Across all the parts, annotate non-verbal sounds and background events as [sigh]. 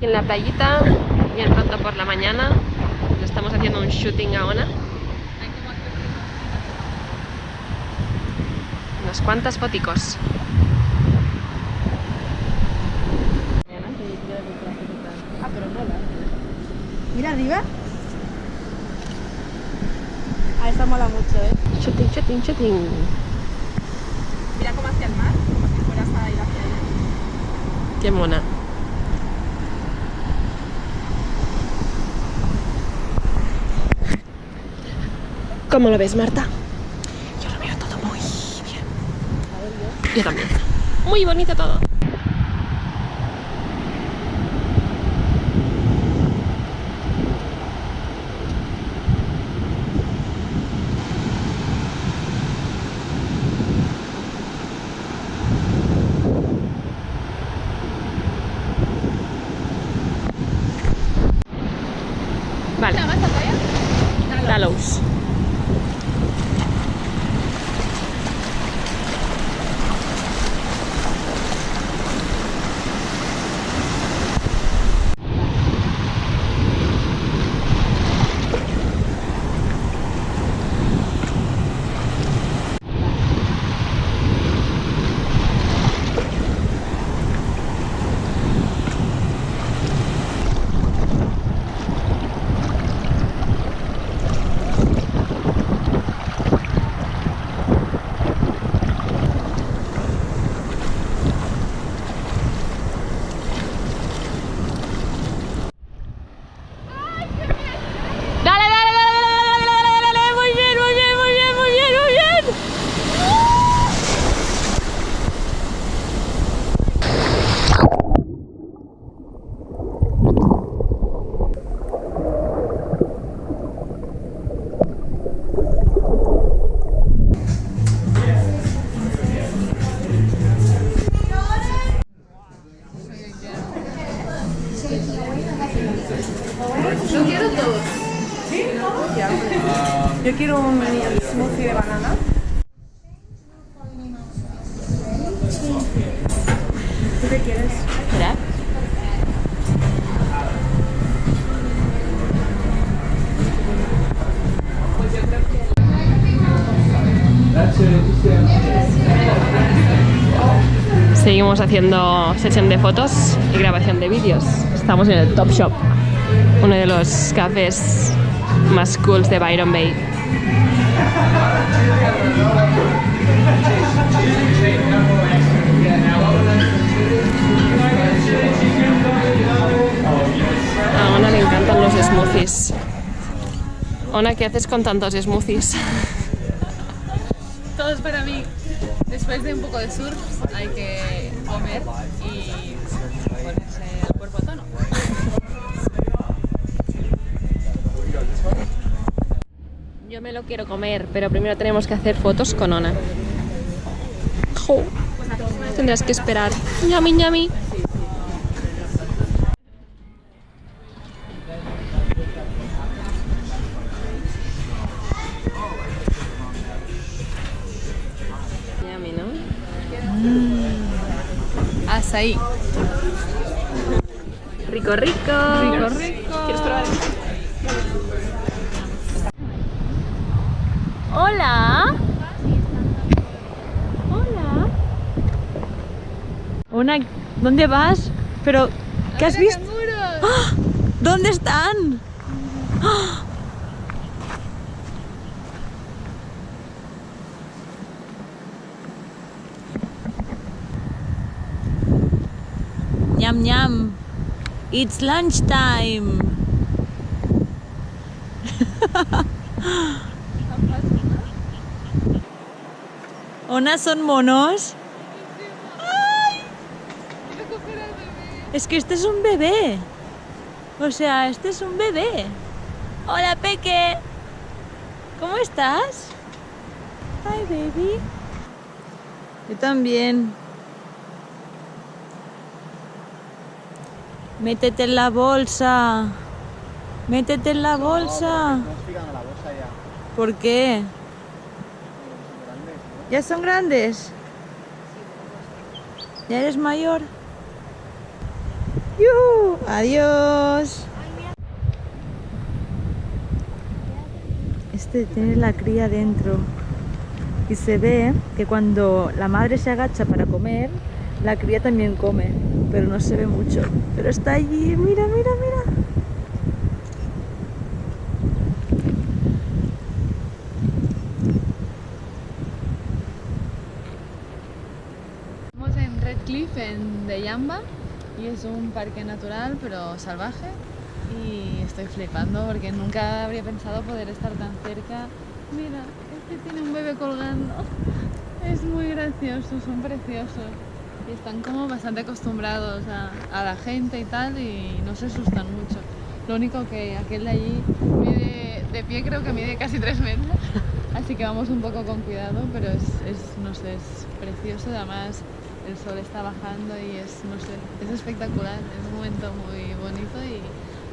En la playita, bien pronto por la mañana, le estamos haciendo un shooting a Ona. Unas cuantas foticos. Mira arriba. Ah, esta mola mucho, ¿eh? Shooting, shooting, shooting. Mira cómo hacia el mar, como si fueras a ir hacia allá. Qué mona. ¿Cómo lo ves, Marta? Yo lo veo todo muy bien. Yo también. Muy bonito todo. Vale. Dallows. Yo quiero un smoothie de banana. ¿Tú qué quieres? Espera. Seguimos haciendo sesión de fotos y grabación de vídeos. Estamos en el Top Shop, los cafés más cools de Byron Bay. A Ona le encantan los smoothies. Ona, ¿qué haces con tantos smoothies? Todo es para mí. Después de un poco de surf hay que comer y ponerse el cuerpo a tono. Yo me lo quiero comer, pero primero tenemos que hacer fotos con Ona. Jo, Tendrás que esperar. Ñami, ñami. Ñami, ¿no? Azaí. Rico, rico. Rico, rico. ¿Quieres probar? Hola. Hola. Una, ¿dónde vas? Pero, ¿qué has visto? ¡Ah! ¿Dónde están? ¡Ah! Ñam ñam. It's lunchtime. [laughs] ¿Ona son monos? Es que este es un bebé. O sea, este es un bebé. Hola, Peque. ¿Cómo estás? Hi, baby. Yo también. Métete en la bolsa. Métete en la bolsa. ¿Por qué? ¿Ya son grandes? ¿Ya eres mayor? ¡Yuhu! Adiós. Este tiene la cría dentro. Y se ve que cuando la madre se agacha para comer, la cría también come. Pero no se ve mucho. Pero está allí. Mira, mira, mira. Estamos en Red Cliff, en Deyamba, y es un parque natural pero salvaje. Y estoy flipando porque nunca habría pensado poder estar tan cerca. Mira, este tiene un bebé colgando. Es muy gracioso, son preciosos. Y están como bastante acostumbrados a, a la gente y tal y no se asustan mucho. Lo único que aquel de allí mide, de pie creo que mide casi 3 metros. Así que vamos un poco con cuidado, pero es, es, no sé, es precioso. Además, el sol está bajando y es, no sé, es espectacular. Es un momento muy bonito y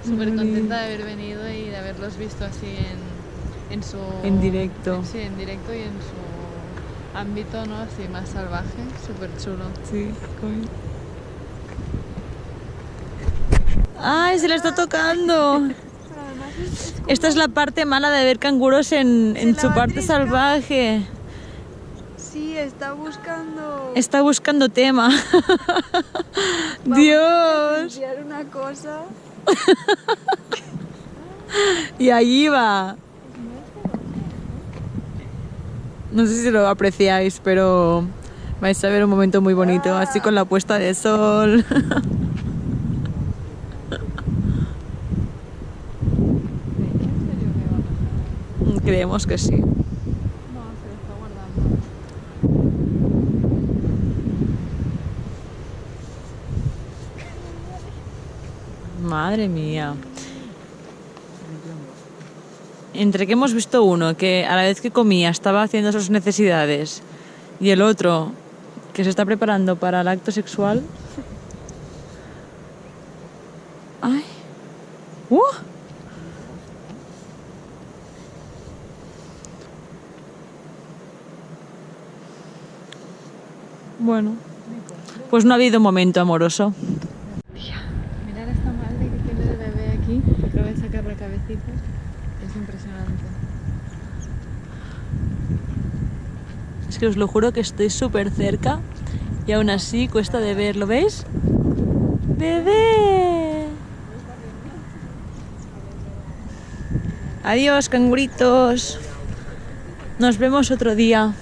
súper contenta de haber venido y de haberlos visto así en, en su... En directo. Sí, en directo y en su ámbito, ¿no? Así más salvaje, súper chulo. Sí, ¡Ay, se le está tocando! Esta es la parte mala de ver canguros en, en su la parte salvaje. Sí, está buscando. Está buscando tema. [laughs] Vamos a Dios. presenciar una cosa. [laughs] Y ahí va. No sé si lo apreciáis, pero vais a ver un momento muy bonito, así con la puesta de sol. ¿En serio que va a? Creemos que sí. No, se lo está guardando. Madre mía. Entre que hemos visto uno que a la vez que comía estaba haciendo sus necesidades y el otro que se está preparando para el acto sexual. ¡Ay! ¡Uh! Bueno, pues no ha habido momento amoroso. Mirar esta madre que tiene el bebé aquí, que acaba Es impresionante. Es que os lo juro que estoy súper cerca y aún así cuesta de ver, ¿lo veis? ¡Bebé! Adiós, canguritos. Nos vemos otro día.